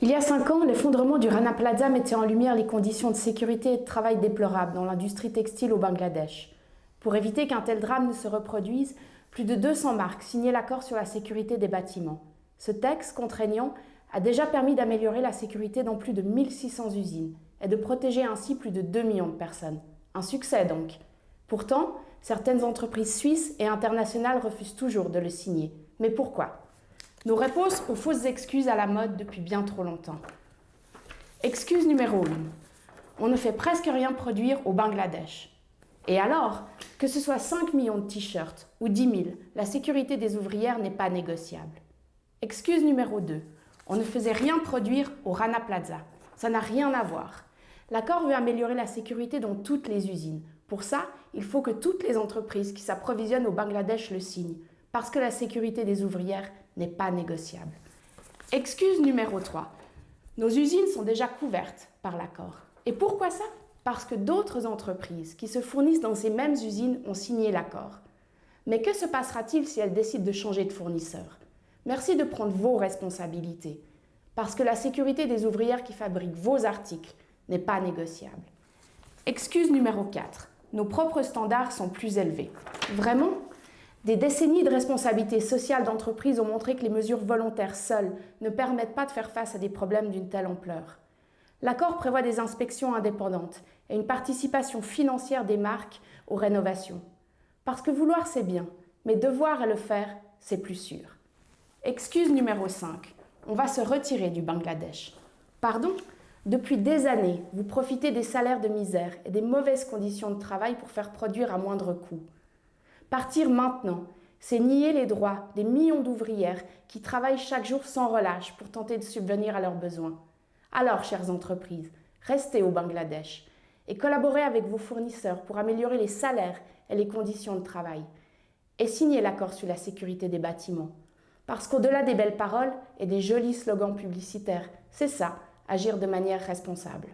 Il y a cinq ans, l'effondrement du Rana Plaza mettait en lumière les conditions de sécurité et de travail déplorables dans l'industrie textile au Bangladesh. Pour éviter qu'un tel drame ne se reproduise, plus de 200 marques signaient l'accord sur la sécurité des bâtiments. Ce texte contraignant a déjà permis d'améliorer la sécurité dans plus de 1600 usines et de protéger ainsi plus de 2 millions de personnes. Un succès donc. Pourtant, certaines entreprises suisses et internationales refusent toujours de le signer. Mais pourquoi? Nos réponses aux fausses excuses à la mode depuis bien trop longtemps. Excuse numéro 1. On ne fait presque rien produire au Bangladesh. Et alors, que ce soit 5 millions de t-shirts ou 10 000, la sécurité des ouvrières n'est pas négociable. Excuse numéro 2. On ne faisait rien produire au Rana Plaza. Ça n'a rien à voir. L'accord veut améliorer la sécurité dans toutes les usines. Pour ça, il faut que toutes les entreprises qui s'approvisionnent au Bangladesh le signent parce que la sécurité des ouvrières n'est pas négociable. Excuse numéro 3. Nos usines sont déjà couvertes par l'accord. Et pourquoi ça? Parce que d'autres entreprises qui se fournissent dans ces mêmes usines ont signé l'accord. Mais que se passera-t-il si elles décident de changer de fournisseur? Merci de prendre vos responsabilités, parce que la sécurité des ouvrières qui fabriquent vos articles n'est pas négociable. Excuse numéro 4. Nos propres standards sont plus élevés. Vraiment? Des décennies de responsabilité sociale d'entreprise ont montré que les mesures volontaires seules ne permettent pas de faire face à des problèmes d'une telle ampleur. L'accord prévoit des inspections indépendantes et une participation financière des marques aux rénovations. Parce que vouloir c'est bien, mais devoir et le faire, c'est plus sûr. Excuse numéro 5. On va se retirer du Bangladesh. Pardon? Depuis des années, vous profitez des salaires de misère et des mauvaises conditions de travail pour faire produire à moindre coût. Partir maintenant, c'est nier les droits des millions d'ouvrières qui travaillent chaque jour sans relâche pour tenter de subvenir à leurs besoins. Alors, chères entreprises, restez au Bangladesh et collaborez avec vos fournisseurs pour améliorer les salaires et les conditions de travail. Et signez l'accord sur la sécurité des bâtiments. Parce qu'au-delà des belles paroles et des jolis slogans publicitaires, c'est ça, agir de manière responsable.